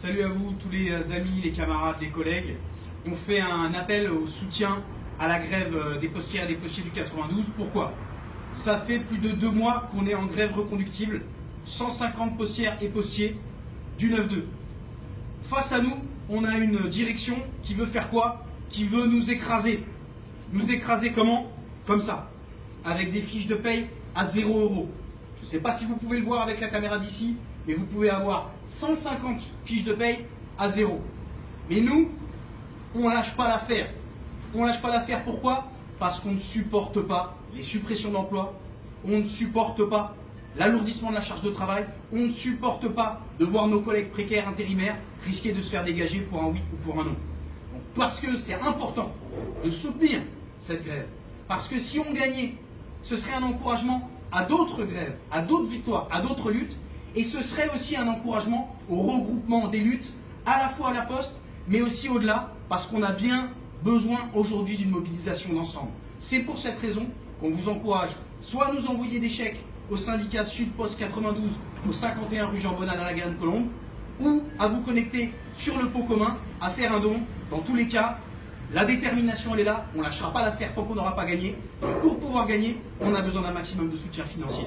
Salut à vous, tous les amis, les camarades, les collègues. On fait un appel au soutien à la grève des postières et des postiers du 92. Pourquoi? Ça fait plus de deux mois qu'on est en grève reconductible. 150 postières et postiers du 9-2. Face à nous, on a une direction qui veut faire quoi? Qui veut nous écraser. Nous écraser comment? Comme ça. Avec des fiches de paye à 0 euros. Je ne sais pas si vous pouvez le voir avec la caméra d'ici, mais vous pouvez avoir 150 fiches de paye à zéro. Mais nous, on lâche pas l'affaire. On lâche pas l'affaire pourquoi? Parce qu'on ne supporte pas les suppressions d'emplois, on ne supporte pas l'alourdissement de la charge de travail, on ne supporte pas de voir nos collègues précaires intérimaires risquer de se faire dégager pour un oui ou pour un non. parce que c'est important de soutenir cette grève, parce que si on gagnait, ce serait un encouragement à d'autres grèves, à d'autres victoires, à d'autres luttes, et ce serait aussi un encouragement au regroupement des luttes, à la fois à la poste, mais aussi au-delà, parce qu'on a bien besoin aujourd'hui d'une mobilisation d'ensemble. C'est pour cette raison qu'on vous encourage soit à nous envoyer des chèques au syndicat Sud Poste 92 au 51 rue Jean Bonal à la Garenne Colombe, ou à vous connecter sur le pot commun, à faire un don. Dans tous les cas, la détermination elle est là, on ne lâchera pas l'affaire tant qu'on n'aura pas gagné. pour pouvoir gagner, on a besoin d'un maximum de soutien financier.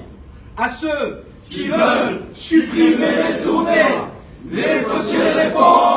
À ceux qui veulent supprimer les tournées, les dossiers répondent